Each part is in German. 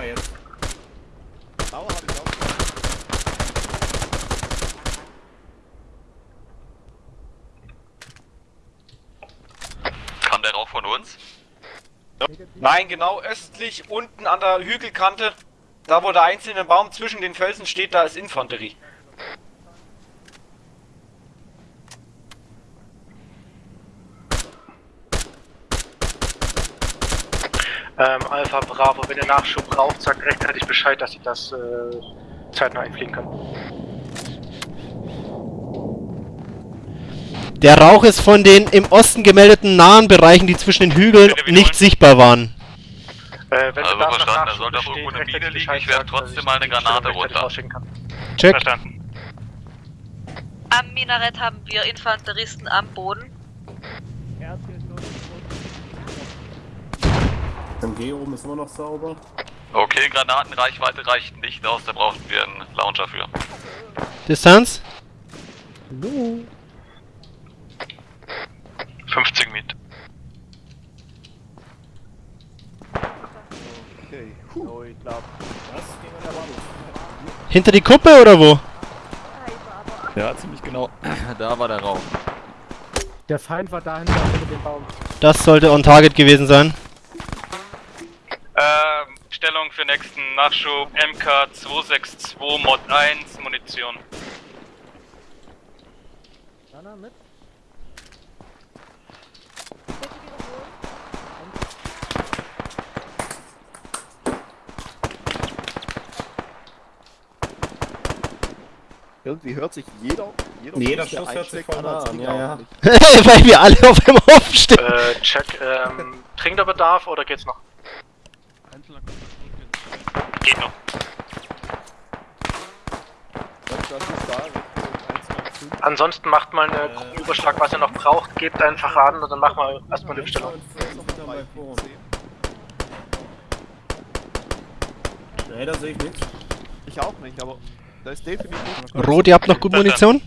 Bunker jetzt. Aua, hab ich auch. Kam der Rauch von uns? Nein, genau östlich, unten an der Hügelkante. Da wo der einzelne Baum zwischen den Felsen steht, da ist Infanterie. Ähm, Alpha Bravo, wenn ihr Nachschub braucht, sagt rechtzeitig Bescheid, dass ich das äh, zeitnah einfliegen kann. Der Rauch ist von den im Osten gemeldeten nahen Bereichen, die zwischen den Hügeln nicht sichtbar waren. Äh, wenn Also nach verstanden, da sollte besteht, irgendwo eine Mine liegen. Ich sagen, trotzdem mal eine Granate runter. Check. Verstanden. Am Minarett haben wir Infanteristen am Boden. MG oben ist immer noch sauber. Okay, Granatenreichweite reicht nicht aus, da brauchten wir einen Launcher für. Distanz? 50 Meter. Okay. Oh. Hinter die Kuppe oder wo? Ja, ziemlich genau. Da war der Rauch. Der Feind war dahinter hinter dem Baum. Das sollte on target gewesen sein. Stellung für nächsten Nachschub MK 262 Mod 1 Munition. Jana, mit? Irgendwie hört sich jeder. Jeder, Jeder Schuss, hört sich voll an, ja, ja. Weil wir alle auf dem Hof stehen. Äh, check, ähm, dringender Bedarf oder geht's noch? Geht noch. Das ist da, Richtung 195. Ansonsten macht mal einen Gruppenüberschlag, was ihr noch braucht, gebt einfach an und dann machen wir erstmal die Bestellung. Nee, da sehe ich nichts. Ich auch nicht, aber da ist definitiv. Rot, ihr habt noch gut Munition?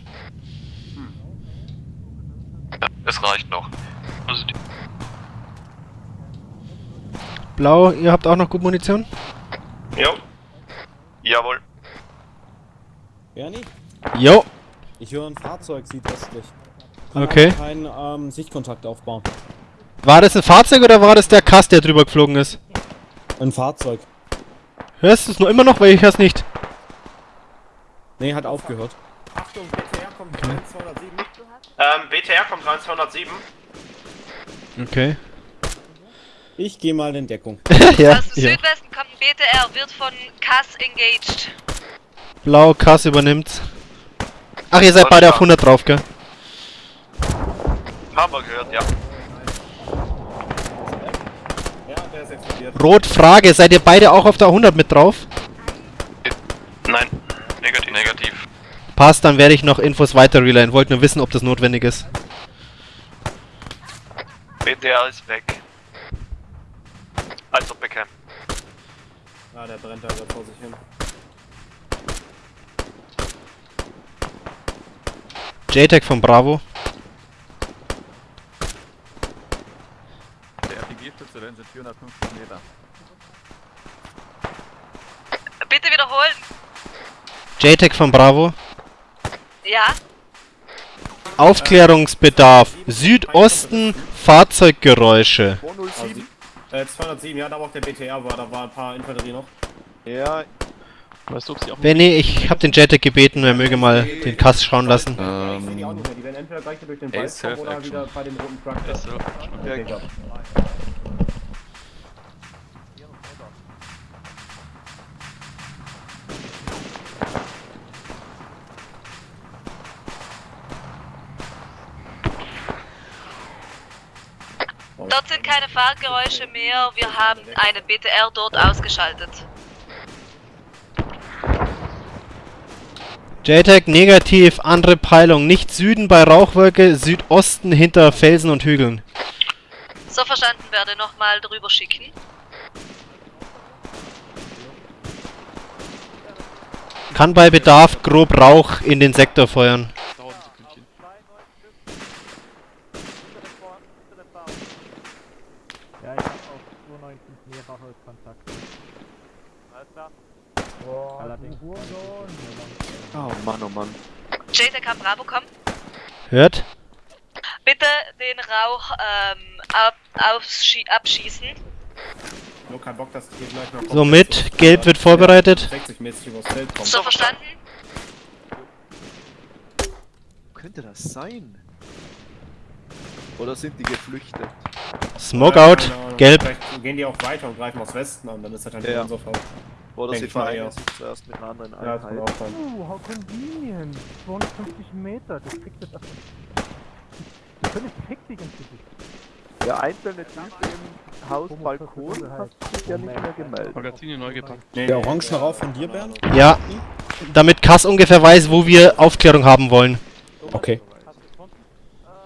Es reicht noch. Also Blau, ihr habt auch noch gut Munition? Jo. Jawohl. Bernie, Jo. ich höre ein Fahrzeug südöstlich. Okay. Keinen ähm, Sichtkontakt aufbauen. War das ein Fahrzeug oder war das der Kass, der drüber geflogen ist? Ein Fahrzeug. Hörst du es nur immer noch, weil ich hör's nicht. Nee, hat aufgehört. Achtung, BTR kommt 207. Ähm, BTR kommt rein 207. Okay. Ich gehe mal in Deckung. ja, Aus dem ja. Südwesten kommt ein BTR, wird von Cass engaged. Blau, Kass übernimmt's. Ach, ihr seid beide auf 100 drauf, gell? Haben wir gehört, ja. Ja, der ist explodiert. Rot, Frage, seid ihr beide auch auf der 100 mit drauf? Nein. Negativ. Negativ. Passt, dann werde ich noch Infos weiter relayen. Wollt nur wissen, ob das notwendig ist. BTR ist weg. Also Beckham. Ah, der brennt da gerade vor sich hin. JTAG von Bravo. Der RPG-Stütze sind 450 Meter. Bitte wiederholen. JTAG von Bravo. Ja, Aufklärungsbedarf. Südosten Fahrzeuggeräusche. 207. Äh, 207, ja, da wo auch der BTR war, da war ein paar Infanterie noch. Ja. Weißt du, ob sie auch. Benny, ich habe den JTAG gebeten, er möge mal den Kass schauen lassen. Ich sehe die auch Ähm, nicht mehr, die werden entweder gleich durch den Wald oder wieder bei dem roten Truck. Okay, dort sind keine Fahrgeräusche mehr. Wir haben einen BTR dort ausgeschaltet. JTAG negativ, andere Peilung. Nicht Süden bei Rauchwolke, Südosten hinter Felsen und Hügeln. So verstanden werde nochmal drüber schicken. Kann bei Bedarf grob Rauch in den Sektor feuern. Dauert ein Sekündchen. Ja, ich hab auf 219 mehrere Kontakte. Oh Mann, oh Mann. Kann Bravo kommen. Hört? Bitte den Rauch ähm, ab, abschießen. Nur kein Bock, dass hier gleich noch. Somit, Gelb wird vorbereitet. 60-mäßig übers Feld kommt. So verstanden? Wo könnte das sein? Oder sind die geflüchtet? Smoke Ja, out, Ahnung. gelb. Vielleicht gehen die auch weiter und greifen aus Westen an, dann ist das dann Ja. unser Fall. Oder Denk sie vereinen ja. sich zuerst mit einer anderen Ja, Einheit. auch sein. Uh, how convenient. 250 Meter, das kriegt das einfach. Das völlig hektisch ins Gesicht. Der einzelne Typ im Haus Balkon hat sich ja nicht mehr gemeldet. Magazine neu gepackt. Nee, Der nee, orange äh, Rauf von dir, Bernd? Ja. Damit Kass ungefähr weiß, wo wir Aufklärung haben wollen. Okay.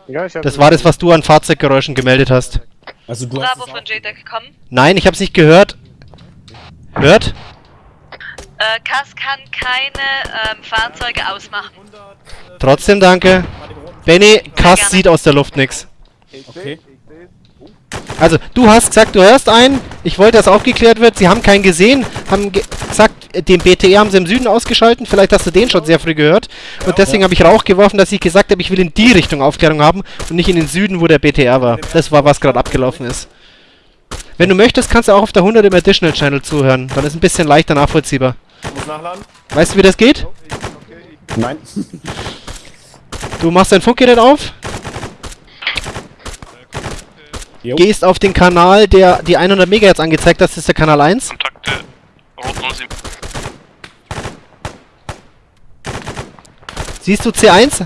Ja, Das war das, was du an Fahrzeuggeräuschen gemeldet hast. Also du hast Bravo es von JTAG kommen. Nein, ich hab's nicht gehört. Hört? Äh, Kass kann keine ähm, Fahrzeuge ausmachen. Trotzdem danke. Benny, Kass gerne. sieht aus der Luft nix. Ich Okay. Also, du hast gesagt, du hörst einen. Ich wollte, dass aufgeklärt wird. Sie haben keinen gesehen. Haben ge gesagt, äh, den BTR haben sie im Süden ausgeschalten. Vielleicht hast du den schon sehr früh gehört. Und deswegen habe ich Rauch geworfen, dass ich gesagt habe, ich will in die Richtung Aufklärung haben und nicht in den Süden, wo der BTR war. Das war, was gerade abgelaufen ist. Wenn du möchtest, kannst du auch auf der 100 im Additional Channel zuhören. Dann ist ein bisschen leichter nachvollziehbar. Muss nachladen? Weißt du, wie das geht? Nein. Du machst dein Funkgerät auf, Jo. gehst auf den Kanal, der die 100 MHz angezeigt hat, das ist der Kanal 1. Kontakte Rot 07. Siehst du C1?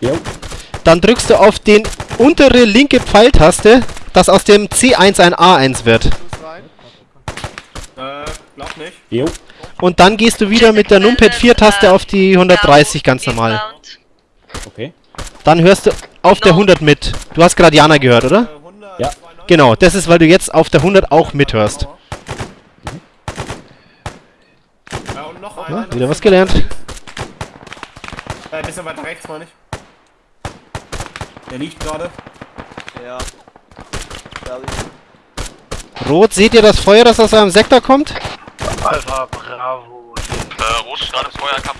Jo. Dann drückst du auf den untere linke Pfeiltaste, dass aus dem C1 ein A1 wird. Äh, glaub nicht. Jo. Und dann gehst du wieder mit der Numpad 4 Taste auf die 130 ganz normal. Okay. Dann hörst du auf der 100 mit. Du hast gerade Jana gehört, oder? Äh, 100, Ja. 92, Genau, das ist, weil du jetzt auf der 100 auch mithörst. Ja, und noch einer. Ja, wieder was gelernt. Äh, ein bisschen weiter rechts, meine ich. Der liegt gerade. Ja. Fertig. Rot, seht ihr das Feuer, das aus eurem Sektor kommt? Alpha Bravo. Äh, Rot ist gerade im Feuerkampf.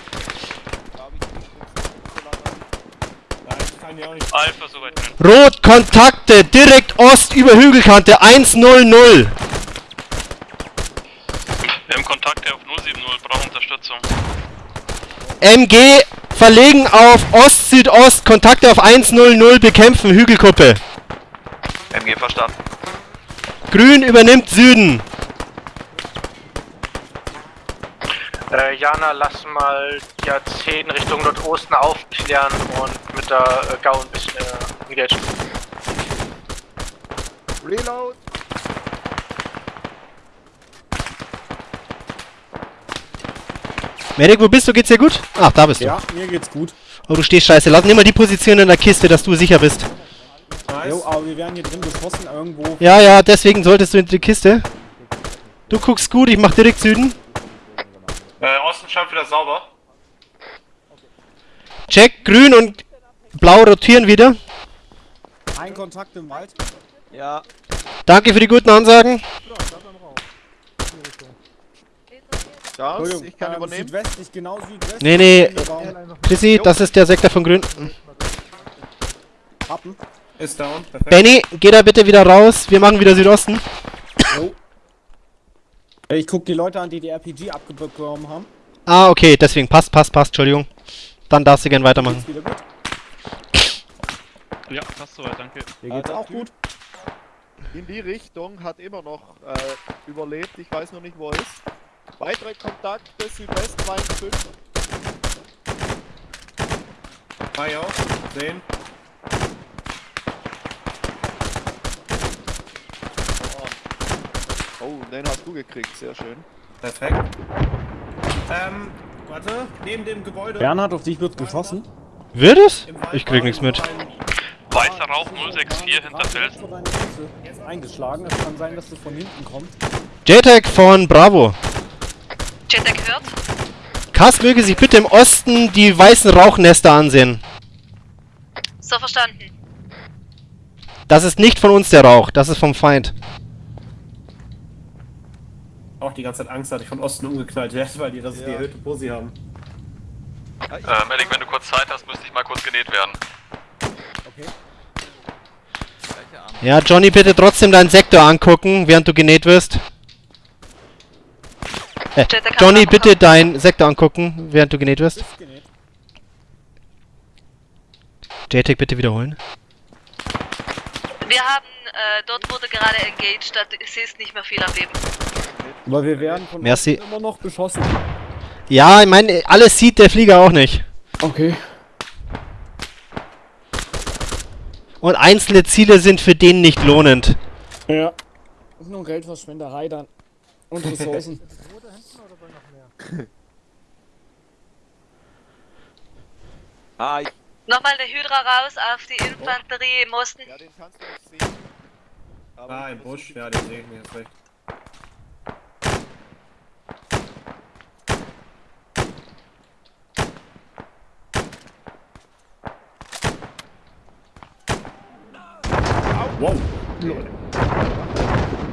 Alpha soweit drin. Rot, Kontakte, direkt Ost über Hügelkante, 100. Wir haben Kontakte auf 070, brauchen Unterstützung. MG, verlegen auf Ost-Südost, Kontakte auf 100, bekämpfen, Hügelkuppe. MG verstanden. Grün übernimmt Süden. Äh, Jana, lass mal die A10 Richtung Nordosten aufklären und mit der äh, Gau ein bisschen äh, engagieren. Reload! Medic, wo bist du? Geht's dir gut? Ach, da bist du. Ja, mir geht's gut. Oh, du stehst scheiße. Lass nimm mal die Position in der Kiste, dass du sicher bist. Nice. Jo, aber wir werden hier drin beschossen irgendwo. Ja, ja, deswegen solltest du in die Kiste. Du guckst gut, ich mach direkt Süden. Äh, Osten scheint wieder sauber. Check, grün und blau rotieren wieder. Ein Kontakt im Wald. Ja, Danke für die guten Ansagen. Entschuldigung, ich kann ähm, übernehmen. Südwestlich, genau südwestlich. Nee, nee. Chrissy, das ist der Sektor von grün. Happen. Ist down. Perfekt. Benny, geh da bitte wieder raus. Wir machen wieder Südosten. Äh, Ich guck die Leute an, die die RPG abbekommen haben. Ah, okay, deswegen. Passt, passt, passt. Entschuldigung. Dann darfst du gern weitermachen. Geht's wieder gut. Ja, passt soweit, danke. Dir geht's Ah, auch gut. In die Richtung hat immer noch äh, überlebt. Ich weiß noch nicht, wo er ist. Weitere Kontakte Südwest 205. Ah, ja. Sehen. Oh, den hast du gekriegt, sehr schön. Perfekt. Ähm, warte. Neben dem Gebäude. Bernhard, auf dich wird geschossen. Wird es? Ich krieg nichts mit. Weißer Rauch 064 hinter Felsen. Eingeschlagen. Es kann sein, dass du von hinten kommst. JTAG von Bravo. JTAG hört. Kass möge sich bitte im Osten die weißen Rauchnester ansehen. So verstanden. Das ist nicht von uns der Rauch, das ist vom Feind. Auch auch die ganze Zeit Angst, dass ich von Osten umgeknallt werde, weil die das Ja. die erhöhte Posi haben. Äh, Medic, wenn du kurz Zeit hast, müsste ich mal kurz genäht werden. okay. Ja, Johnny, bitte trotzdem deinen Sektor angucken, während du genäht wirst. Äh, Johnny, bitte deinen Sektor angucken, während du genäht wirst. JTAG bitte wiederholen. Wir haben, äh, dort wurde gerade engaged, da ist nicht mehr viel am Leben. Aber wir werden von Merci. Immer noch beschossen. Ja, ich meine, alles sieht der Flieger auch nicht. Okay. Und einzelne Ziele sind für den nicht lohnend. Ja. Ist nur Geldverschwenderei dann. Und Ressourcen. Ah, ich, Nochmal eine Hydra raus auf die Infanterie im Osten. Ja, den kannst du nicht sehen. Aber Ah, im Busch, ja, den sehe ich mir jetzt recht. Wow!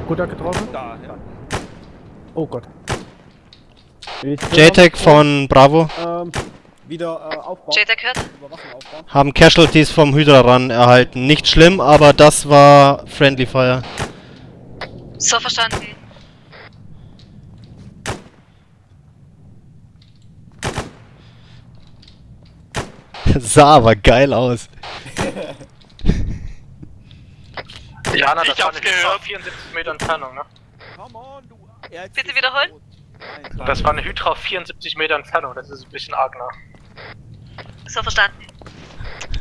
Guter getroffen? da, ja. Oh Gott. JTAG von Bravo Ähm, wieder äh, aufbauen. JTAG hört. Aufbauen. haben Casualties vom Hydra ran erhalten. Nicht schlimm, aber das war Friendly Fire. So verstanden. Sah aber geil aus. Jana, das Ich war hab's eine Hydra gehört. auf 74 Meter Entfernung, ne? Come on, du. Bitte wiederholen? Nein. Das war eine Hydra auf 74 Meter Entfernung, das ist ein bisschen arg nah. So verstanden.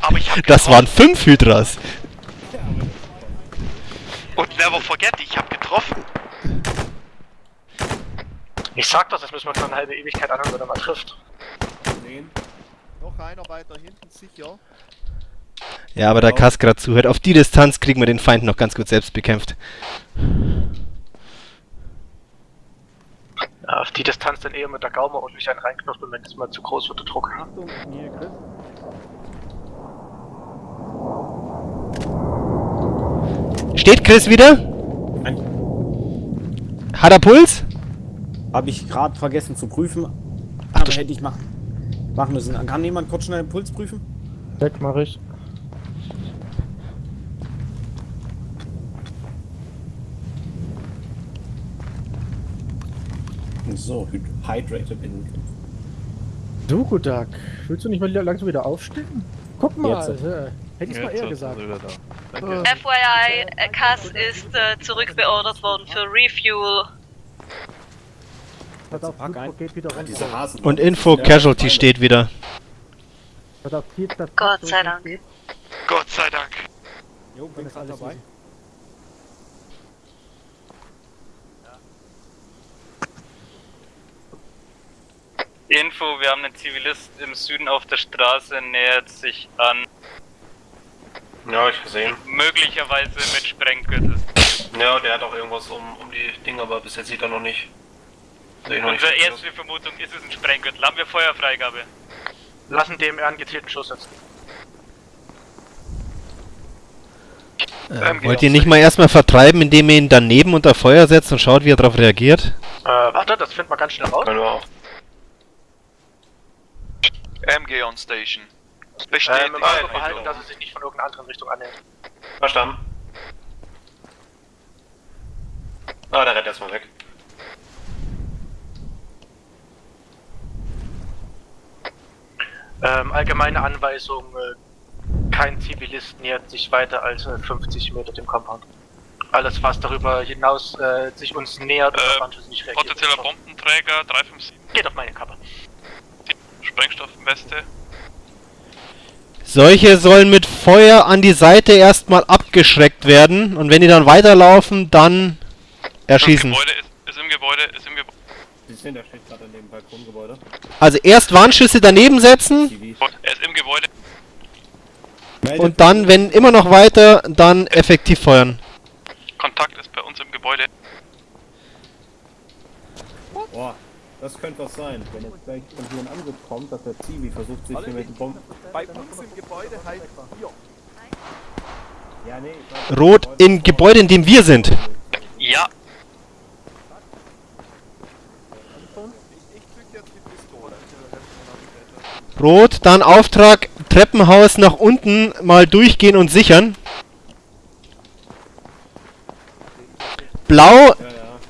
Aber ich hab Das waren fünf Hydras. Und never forget, ich hab getroffen. Ich sag doch, das müssen wir noch eine halbe Ewigkeit anhören, wenn er mal trifft. Den. Noch einer weiter hinten sicher. Ja, aber da Kass gerade zuhört. Auf die Distanz kriegen wir den Feind noch ganz gut selbst bekämpft. Ja, auf die Distanz dann eher mit der Gaume und mich einen reinknüpfen, wenn es mal zu groß wird, der Druck. Achtung, hier, Chris. Steht Chris wieder? Hat er Puls? Habe ich gerade vergessen zu prüfen. Ach, aber hätte ich machen, machen müssen. Kann jemand kurz schnell den Puls prüfen? Weg mach ich. So, hyd- hydrated in. Du, Gudak. Willst du nicht mal langsam wieder aufstehen? Guck mal, Jetzt. äh, hätte ich mal eher gesagt. FYI, äh, Cass ist äh, zurückbeordert worden für Refuel. Pass auf, geht wieder runter. Und Info Casualty steht wieder. Gott sei Dank. Gott sei Dank. Jo, bin ist gerade alles dabei. Info, wir haben einen Zivilist im Süden auf der Straße, nähert sich an. Ja, ich gesehen. Möglicherweise mit Sprenggürtel. Ja, der hat auch irgendwas um, um die Dinge, aber bis jetzt sieht er noch nicht. Ich noch nicht. Unsere erste Vermutung ist es ein Sprenggürtel. Haben wir Feuerfreigabe? Lassen DMR einen gezielten Schuss setzen. Äh, wollt ihr nicht mal erstmal vertreiben, indem ihr ihn daneben unter Feuer setzt und schaut, wie er darauf reagiert? Äh, warte, das findet man ganz schnell raus. Können wir auch. MG on Station. Ähm, im Auge behalten, dass es sich nicht von irgendeiner anderen Richtung annähert. Verstanden. Ah, der rennt erstmal weg. Ähm, allgemeine Anweisung, äh, kein Zivilist nähert sich weiter als äh, 50 Meter dem Compound. Alles, was darüber hinaus äh, sich uns nähert, oder Äh, manches nicht reagiert. Potenzieller Bombenträger 357. Geht auf meine Kappe. Sprengstoffweste. Solche sollen mit Feuer an die Seite erstmal abgeschreckt werden und wenn die dann weiterlaufen, dann erschießen. Gebäude ist, ist im Gebäude, ist im Gebäude. Sie sehen, der steht gerade in dem Balkongebäude. Also erst Warnschüsse daneben setzen. Er ist im Gebäude. Und dann, wenn immer noch weiter, dann effektiv feuern. Kontakt ist bei uns im Gebäude. Boah, das könnte was sein, wenn jetzt gleich von hier ein Angriff kommt, dass der Zivi versucht sich hier mit dem Bomben... Bei uns im Gebäude halt hier. Ja, nee, Rot im Gebäude, in dem wir sind. Ja. Rot, dann Auftrag, Treppenhaus nach unten mal durchgehen und sichern. Blau,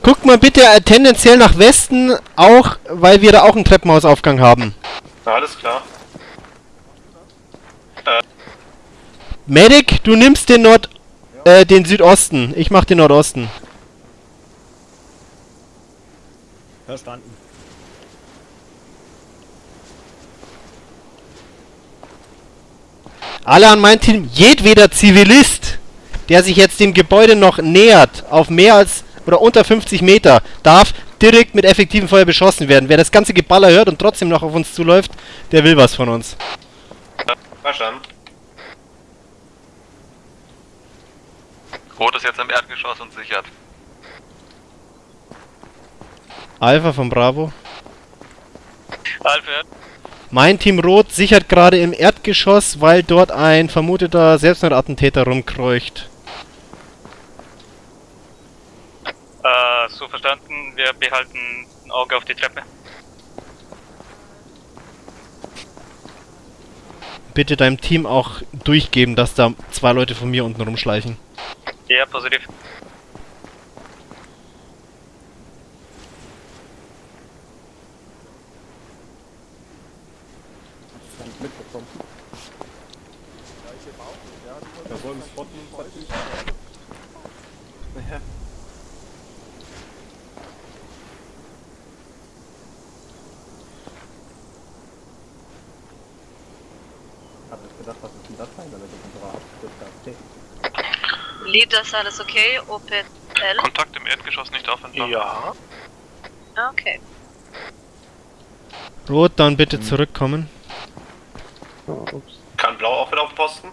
guckt mal bitte äh, tendenziell nach Westen, auch weil wir da auch einen Treppenhausaufgang haben. Alles klar. Medic, du nimmst den Nord... Äh, den Südosten. Ich mach den Nordosten. Verstanden. Alle an mein Team, jedweder Zivilist, der sich jetzt dem Gebäude noch nähert, auf mehr als oder unter 50 Meter, darf direkt mit effektivem Feuer beschossen werden. Wer das ganze Geballer hört und trotzdem noch auf uns zuläuft, der will was von uns. Verstanden. Rot ist jetzt im Erdgeschoss und sichert. Alpha von Bravo. Alfred. Mein Team Rot sichert gerade im Erdgeschoss, weil dort ein vermuteter Selbstmordattentäter rumkreucht. Äh, so verstanden, wir behalten ein Auge auf die Treppe. Bitte deinem Team auch durchgeben, dass da zwei Leute von mir unten rumschleichen. Ja, positiv. mitbekommen. Da wollen wir spotten. Ja. Hab ich sein, damit ich unsere Abschrift okay. Lied, das alles okay? OPL? Kontakt im Erdgeschoss nicht aufenthalten. Ja. Okay. Rot, dann bitte zurückkommen. Kann Blau auch wieder auf den Posten?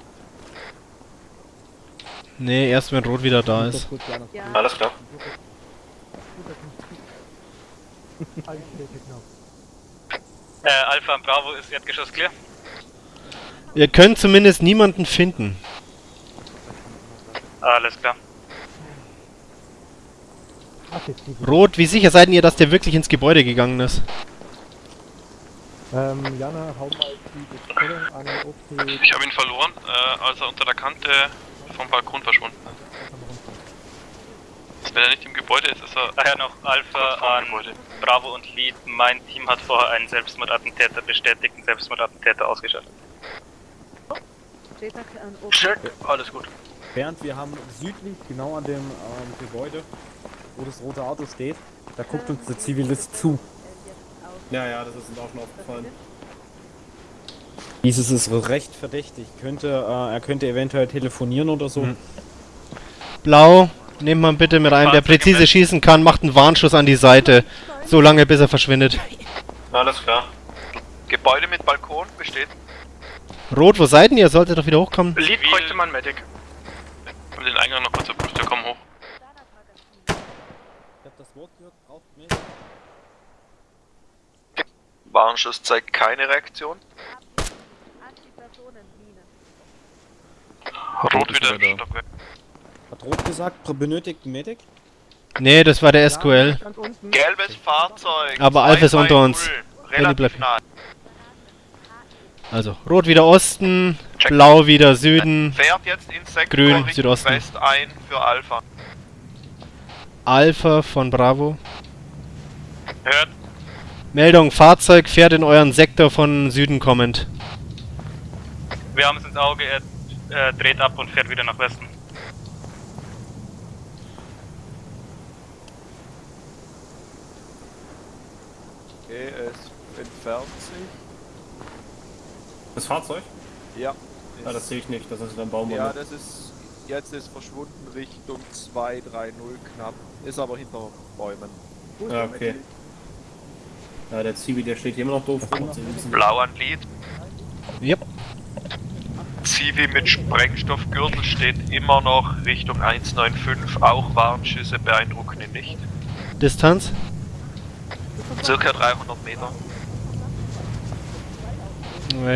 Nee, erst wenn Rot wieder da ist. Alles klar. Äh, Alpha und Bravo ist Erdgeschoss clear. Ihr könnt zumindest niemanden finden. Alles klar. Rot, wie sicher seid ihr, dass der wirklich ins Gebäude gegangen ist? Ähm, Jana, hau mal die Bestellung an OP. Ich habe ihn verloren, äh, als er unter der Kante vom Balkon verschwunden ist. Wenn er nicht im Gebäude ist, ist er. Daher noch Alpha an Bravo und Lead. Mein Team hat vorher einen Selbstmordattentäter bestätigten Selbstmordattentäter ausgeschaltet. Check. Alles gut. Bernd, wir haben südlich, genau an dem ähm, Gebäude, wo das rote Auto steht, da guckt uns der Zivilist zu. Ja, ja, das ist uns auch schon aufgefallen. Dieses ist recht verdächtig. Könnte, äh, er könnte eventuell telefonieren oder so. Hm. Blau, nehmt man bitte mit einem, der präzise schießen kann, macht einen Warnschuss an die Seite. So lange bis er verschwindet. Alles klar. Gebäude mit Balkon besteht. Rot, wo seid ihr? Ihr solltet doch wieder hochkommen. Lead bräuchte man Medic. Ich den Eingang noch kurz überprüft, wir kommen hoch. Ich hab das Wort gehört, braucht mehr. Warnschuss zeigt keine Reaktion. Rot wieder im Stockwerk. Hat Rot gesagt, benötigt Medic? Nee, das war der SQL. Gelbes Fahrzeug. Aber Alpha ist unter uns. Bleibt- nah. Also, Rot wieder Osten, Check. Blau wieder Süden, Fährt jetzt ins Sektor Grün, Südosten. West ein für Alpha. Alpha von Bravo. Hört. Meldung, Fahrzeug fährt in euren Sektor von Süden kommend. Wir haben es ins Auge, er äh, dreht ab und fährt wieder nach Westen. Okay, es entfernt sich. Das Fahrzeug? Ja. Ja, das sehe ich nicht, das ist ein Baum. Ja, das ist. Jetzt ist verschwunden Richtung 230 knapp. Ist aber hinter Bäumen. Ja, okay. Ja, der Zivi, der steht hier immer noch doof rum. Blau an Lied. Yep. Zivi mit Sprengstoffgürtel steht immer noch Richtung 195. Auch Warnschüsse beeindrucken ihn nicht. Distanz? Circa 300 Meter.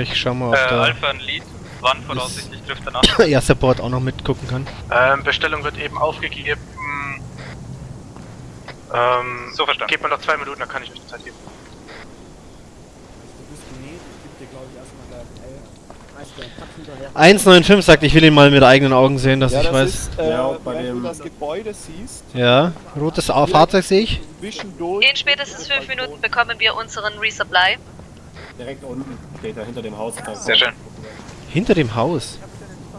Ich schau mal, ob Äh, da Alpha an Lead. Wann voraussichtlich trifft er nach? ja, Support auch noch mitgucken kann. Ähm, Bestellung wird eben aufgegeben. Ähm, So verstanden. Gebt mir noch zwei Minuten, dann kann ich euch die Zeit geben. Du bist genäht, ich geb dir glaube 195 sagt, ich will ihn mal mit eigenen Augen sehen, dass ja, ich das weiß. ist, äh, Ja, bei wenn dem- du das Gebäude siehst, Ja, rotes Fahrzeug sehe ich. In spätestens fünf Minuten bekommen wir unseren Resupply. Direkt unten steht er hinter dem Haus. Sehr schön. Hinter dem Haus.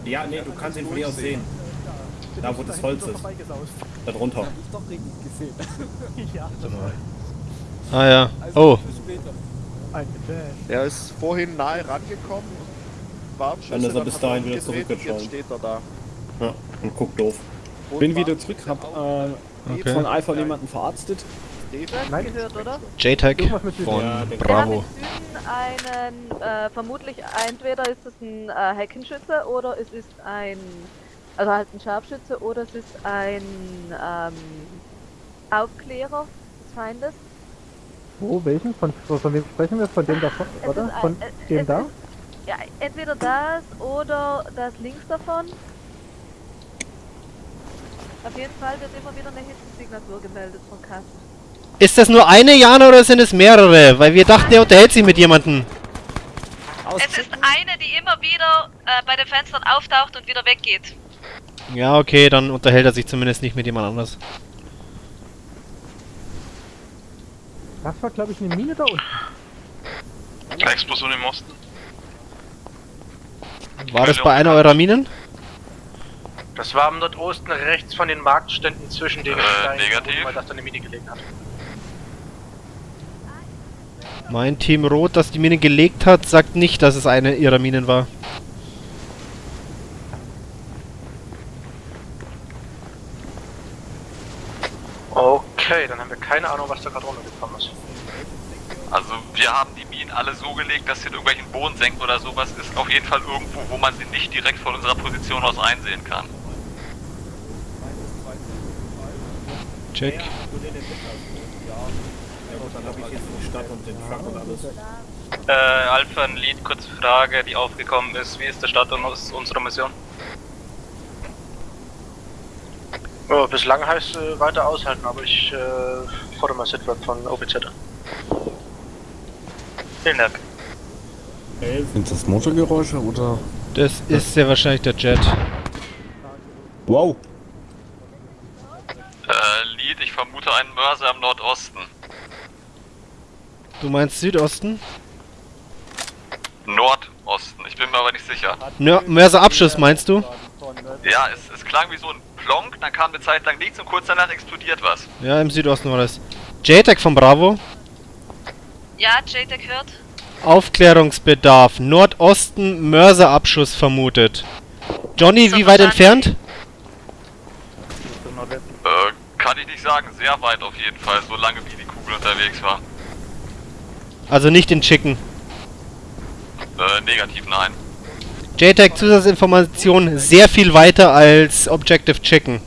Ja, nee, du kannst ihn von hier aus sehen. Da, wo das Holz ist. Da drunter. Ah ja. Oh, Er ist vorhin nahe rangekommen. Warnschüsse, Dann ist er bis dahin wieder zurückgeschwommen. Jetzt steht er da. Ja, und guckt doof. Bin war- wieder zurück, hab äh, Okay. von Alpha jemanden verarztet. Nein, gehört, oder? JTAG von Ja, der- Wir haben Bravo. Süden einen, äh, vermutlich entweder ist es ein äh, Heckenschütze oder es ist ein, also halt ein Scharfschütze oder es ist ein ähm, Aufklärer des Feindes. Wo, welchen? Von, von, wem sprechen wir? Von dem da, von, Es oder? ein- Von äh, dem da? ist- Ja, entweder das oder das links davon. Auf jeden Fall wird immer wieder eine Hitzesignatur gemeldet von Kasten. Ist das nur eine Jana oder sind es mehrere? Weil wir dachten, er unterhält sich mit jemandem. Es ist eine, die immer wieder äh, bei den Fenstern auftaucht und wieder weggeht. Ja, okay, dann unterhält er sich zumindest nicht mit jemand anders. Das war, glaube ich, eine Mine da unten. Explosion im Osten. War das bei einer eurer Minen? Das war am Nordosten rechts von den Marktständen zwischen den Äh, Steinen, negativ. wo man das da eine Mine gelegen hat. Mein Team Rot, das die Mine gelegt hat, sagt nicht, dass es eine ihrer Minen war. Okay, dann haben wir keine Ahnung, was da gerade runtergekommen ist. Also wir haben die Minen alle so gelegt, dass sie in irgendwelchen Boden senkt oder sowas. Ist auf jeden Fall irgendwo, wo man sie nicht direkt von unserer Position aus einsehen kann. Check. Ja. Ja. Ja dann habe ich jetzt die Stadt und den Truck und alles. Äh, Alpha, ein Lead, kurze Frage, die aufgekommen ist. Wie ist der Stand uns- unserer Mission? Oh, bislang heißt äh, weiter aushalten, aber ich äh, fordere mal Sitrep von OPZ an. Vielen Dank. Sind das Motorgeräusche oder? Das ist sehr wahrscheinlich der Jet. Wow! Äh, Lead, ich vermute einen Mörser im Nordosten. Du meinst Südosten? Nordosten, ich bin mir aber nicht sicher. Nör Mörser Abschuss meinst du? Ja, es, es klang wie so ein Plonk, dann kam eine Zeit lang nichts und kurz danach explodiert was. Ja, im Südosten war das. JTAG von Bravo. Ja, JTAG hört. Aufklärungsbedarf. Nordosten Mörserabschuss vermutet. Johnny, So wie weit entfernt? Äh, kann ich nicht sagen, sehr weit auf jeden Fall, so lange wie die Kugel unterwegs war. Also nicht in Chicken. Äh, negativ nein. JTAG Zusatzinformation sehr viel weiter als Objective Chicken.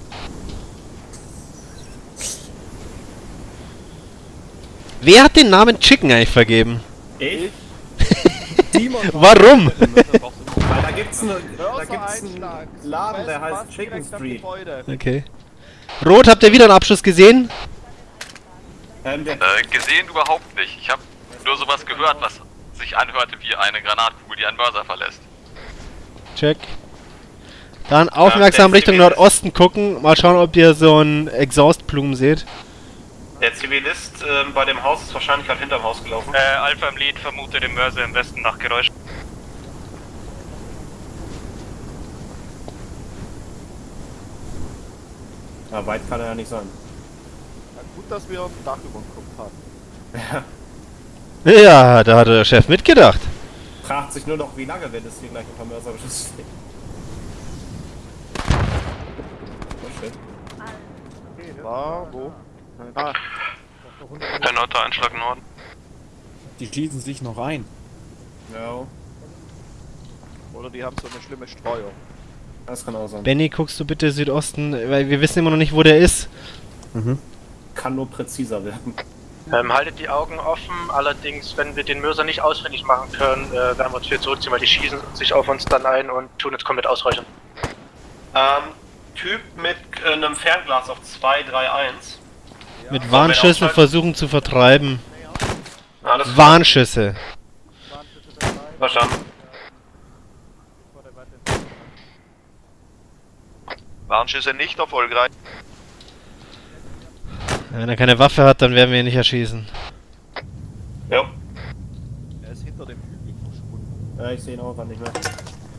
Wer hat den Namen Chicken eigentlich vergeben? Ich? Warum? Weil da gibt's, ne, einen. Laden, der heißt Chicken Street. Okay. Rot, habt ihr wieder einen Abschuss gesehen? Ähm, Äh, gesehen überhaupt nicht. Ich habe nur sowas gehört, was sich anhörte wie eine Granatkugel, die einen Mörser verlässt. Check. Dann aufmerksam der Richtung Zivilist. Nordosten gucken. Mal schauen, ob ihr so einen Exhaustblumen seht. Der Zivilist ähm, bei dem Haus ist wahrscheinlich gerade hinterm Haus gelaufen. Äh, Alpha im Lead vermute den Mörser im Westen nach Geräusch. ja, weit kann er ja nicht sein. Na gut, dass wir ein Dach über dem Kopf haben. Ja, da hat der Chef mitgedacht. Fragt sich nur noch, wie lange, wenn es hier gleich ein paar. Oh shit. War wo? Ah, Erneuter Einschlag Norden. Die schießen sich noch ein. Ja, oder die haben so eine schlimme Streuung. das kann auch sein. Benny, guckst du bitte Südosten, weil wir wissen immer noch nicht, wo der ist. Kann nur präziser werden. Ähm, haltet die Augen offen, allerdings, wenn wir den Mörser nicht ausfindig machen können, äh, werden wir uns wieder zurückziehen, weil die schießen sich auf uns dann ein und tun uns komplett ausräuchern. Ähm, Typ mit äh, einem Fernglas auf 231. Mit Warnschüssen versuchen zu vertreiben. Alles. Warnschüsse. Verstanden. Warnschüsse nicht erfolgreich. Wenn er keine Waffe hat, dann werden wir ihn nicht erschießen. Ja. Er ist hinter dem Hügel verschwunden. Ja, ich sehe ihn auch einfach nicht mehr.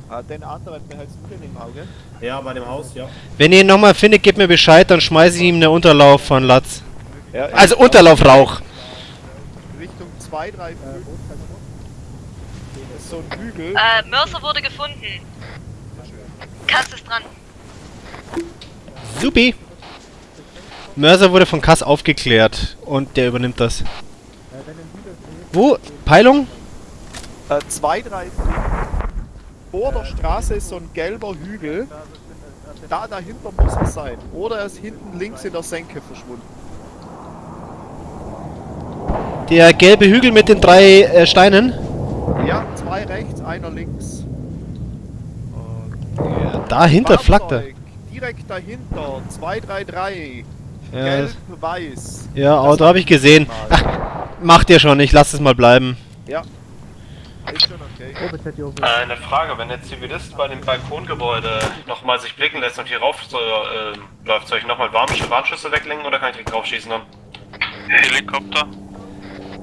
Ah, den anderen behältst du den im Auge? Ja, bei dem Haus, ja. Wenn ihr ihn nochmal findet, gebt mir Bescheid, dann schmeiße ich ihm eine Unterlauf von Latz. Ja, Also Unterlaufrauch. Richtung 2, 3, 5. Das ist so ein Hügel. Äh, Mörser wurde gefunden. Kass ist dran. Supi. Mörser wurde von Kass aufgeklärt und der übernimmt das. Wo? Peilung? 2, 3, 5. Vor der Straße ist so ein gelber Hügel. Da dahinter muss er sein. Oder er ist hinten links in der Senke verschwunden. Der gelbe Hügel mit den drei äh, Steinen? Ja, zwei rechts, einer links. Dahinter flackt er. Direkt dahinter. 233. Ja, Gelb, das- weiß. Ja, Auto hab habe ich gesehen. Ach, macht ihr schon, ich lasse es mal bleiben. Ja. Ist schon okay. Äh, eine Frage, wenn der Zivilist bei dem Balkongebäude nochmal sich blicken lässt und hier rauf so, äh, läuft, soll ich nochmal Warnsch Warnschüsse weglenken oder kann ich direkt draufschießen dann? Helikopter.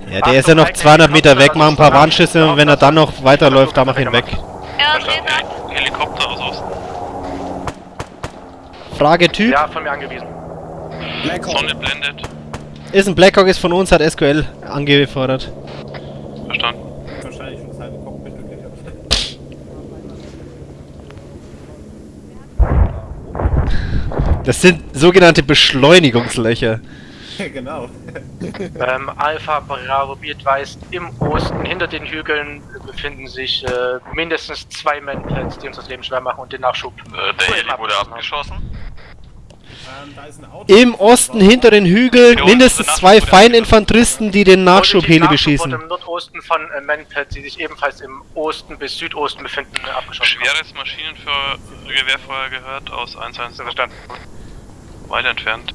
Ja, der ist ja noch 200 Meter weg, mach ein paar Warnschüsse und wenn er dann noch weiterläuft, dann mach ihn weg. Er ab. Helikopter aus Osten. Frage Typ. Ja, von mir angewiesen. Sonne blendet. Ist ein Blackhawk, ist von uns, hat SQL angefordert. Verstanden. Wahrscheinlich schon das halbe Cockpit. Das sind sogenannte Beschleunigungslöcher. genau. Ähm, Alpha Bravo Beat weist, im Osten hinter den Hügeln befinden sich äh, mindestens zwei Manpads, die uns das Leben schwer machen und den Nachschub. Äh, der Heli wurde abgeschossen. Ähm, da ist ein Auto. Im Osten hinter den Hügeln mindestens zwei Feininfanteristen, die den Nachschubheli Nachschub beschießen. im Nordosten von äh, Manpads, die sich ebenfalls im Osten bis Südosten befinden, äh, abgeschossen. Schweres Maschinengewehrfeuer gehört aus 1-1. Verstanden. Weit entfernt.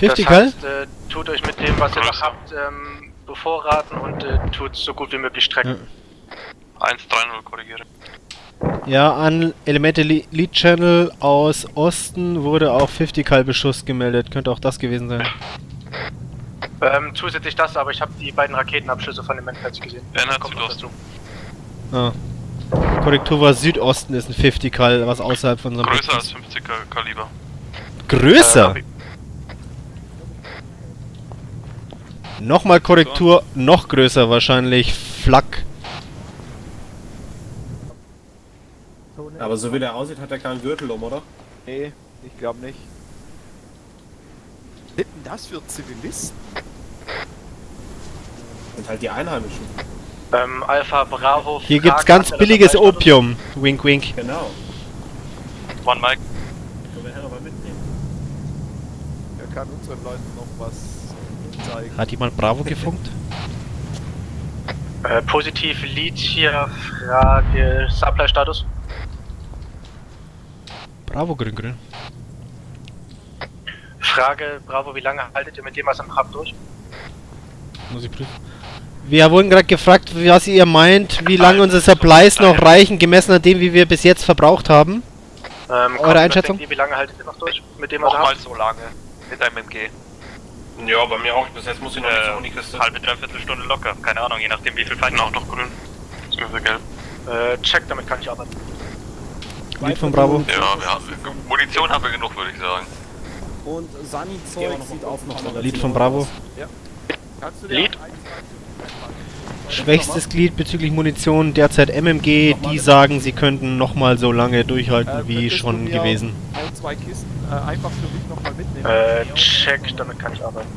50 das heißt, äh, tut euch mit dem, was ihr noch habt, ähm, bevorraten und äh, tut so gut wie möglich strecken. 1-3-0 korrigiere. Ja, an Elemente Le Lead Channel aus Osten wurde auch 50 Kall Beschuss gemeldet. Könnte auch das gewesen sein. Ähm, zusätzlich das, aber ich habe die beiden Raketenabschüsse von den Manpads gesehen. Kommt noch Südosten. Ah. Korrektur war Südosten ist ein 50 Kall, was außerhalb von unserem Größer als Blick 50 Kaliber. ist. Größer? Äh, Nochmal Korrektur, noch größer wahrscheinlich. Flak. Aber so wie der aussieht, hat er keinen Gürtel um, oder? Nee, ich glaube nicht. Was sind denn das für Zivilisten? Sind halt die Einheimischen. Ähm, Alpha Bravo. Hier gibt's fragt ganz billiges Opium. Wink, wink. Genau. One Mike. Können wir Herr mal mitnehmen. Er kann unseren Leuten noch was zeigen. Hat jemand Bravo gefunkt? Äh, positiv Lead hier, Frage Supply-Status. Bravo, grün, grün. Frage Bravo, wie lange haltet ihr mit dem, was ihr noch habt, durch? Muss ich prüfen. Wir wurden gerade gefragt, was ihr meint, wie lange unsere Supplies noch reichen, gemessen an dem, wie wir bis jetzt verbraucht haben. Ähm, Eure Einschätzung? Wie lange haltet ihr noch durch mit dem, was ihr Nochmal so lange. Mit einem MG. Ja, bei mir auch. Bis jetzt muss ich noch nicht so um die Kiste. halbe, dreiviertel Stunde locker. Keine Ahnung, je nachdem wie viel Feinde. Auch noch grün. Beziehungsweise gelb. Äh, check, damit kann ich arbeiten. Lied von Bravo. Ja, wir haben, Munition haben wir genug, würde ich sagen. Und Sani-Zeug sieht auf noch relativ Lied von Bravo. Kannst du dir Lied? ein, zwei Schwächstes Glied bezüglich Munition, derzeit MMG, die sagen, sie könnten nochmal so lange durchhalten Äh, wie schon gewesen. Ein, zwei Kisten äh, einfach für mich nochmal mitnehmen. Äh, check, damit kann ich arbeiten.